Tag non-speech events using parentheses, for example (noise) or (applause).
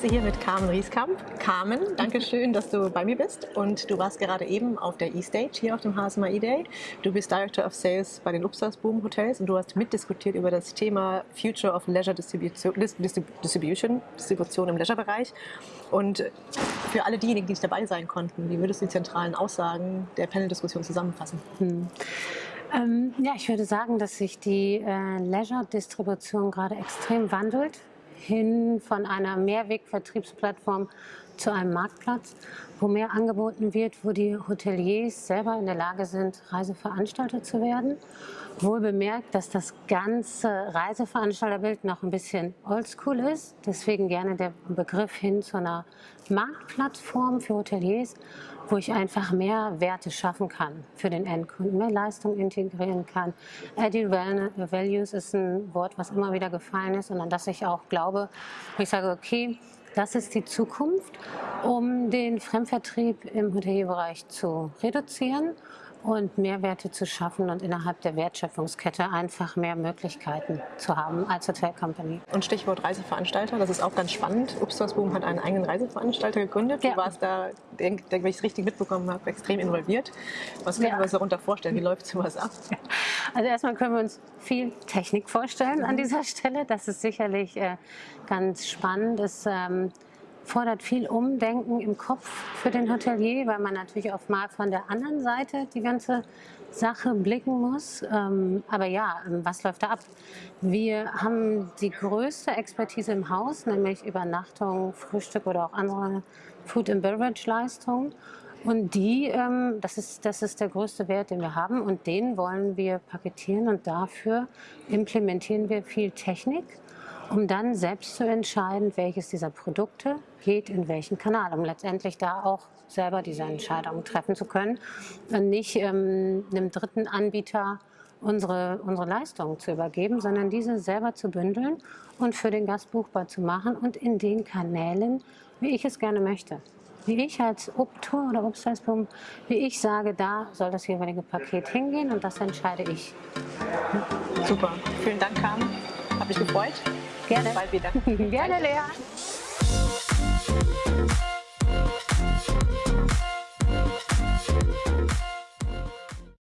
sitze hier mit Carmen Rieskamp. Carmen, danke schön, dass du bei mir bist. Und du warst gerade eben auf der E-Stage hier auf dem HSMI Day. Du bist Director of Sales bei den Upstalsboom Hotels und du hast mitdiskutiert über das Thema Future of Leisure Distribution, Distribution, Distribution im Leisure-Bereich. Und für alle diejenigen, die nicht dabei sein konnten, wie würdest du die zentralen Aussagen der Panel-Diskussion zusammenfassen? Hm. Ähm, ja, ich würde sagen, dass sich die äh, Leisure-Distribution gerade extrem wandelt hin von einer Mehrwegvertriebsplattform zu einem Marktplatz, wo mehr angeboten wird, wo die Hoteliers selber in der Lage sind, Reiseveranstalter zu werden. Wohl bemerkt, dass das ganze Reiseveranstalterbild noch ein bisschen oldschool ist. Deswegen gerne der Begriff hin zu einer Marktplattform für Hoteliers, wo ich einfach mehr Werte schaffen kann für den Endkunden, mehr Leistung integrieren kann. Added Values ist ein Wort, was immer wieder gefallen ist und an das ich auch glaube, wo ich sage, okay, das ist die Zukunft, um den Fremdvertrieb im Hotelbereich zu reduzieren und Mehrwerte zu schaffen und innerhalb der Wertschöpfungskette einfach mehr Möglichkeiten zu haben als Hotel Company. Und Stichwort Reiseveranstalter, das ist auch ganz spannend. Upstalsboom hat einen eigenen Reiseveranstalter gegründet. Ja. Du warst da, denke, wenn ich es richtig mitbekommen habe, extrem involviert. Was können ja. wir uns darunter vorstellen? Wie läuft sowas ab? (laughs) Also erstmal können wir uns viel Technik vorstellen mhm. an dieser Stelle. Das ist sicherlich äh, ganz spannend. Es, ähm, fordert viel Umdenken im Kopf für den Hotelier, weil man natürlich oft mal von der anderen Seite die ganze Sache blicken muss. Ähm, aber ja, ähm, was läuft da ab? Wir haben die größte Expertise im Haus, nämlich Übernachtung, Frühstück oder auch andere Food and Beverage Leistungen. Und die, ähm, das, ist, das ist der größte Wert, den wir haben und den wollen wir paketieren und dafür implementieren wir viel Technik um dann selbst zu entscheiden, welches dieser Produkte geht in welchen Kanal, um letztendlich da auch selber diese Entscheidungen treffen zu können und nicht ähm, einem dritten Anbieter unsere, unsere Leistungen zu übergeben, sondern diese selber zu bündeln und für den Gast buchbar zu machen und in den Kanälen, wie ich es gerne möchte. Wie ich als Obtour oder Obstleispum, wie ich sage, da soll das jeweilige Paket hingehen und das entscheide ich. Super, vielen Dank Carmen, habe mich gefreut. Gerne. Bald wieder. Gerne, Lea.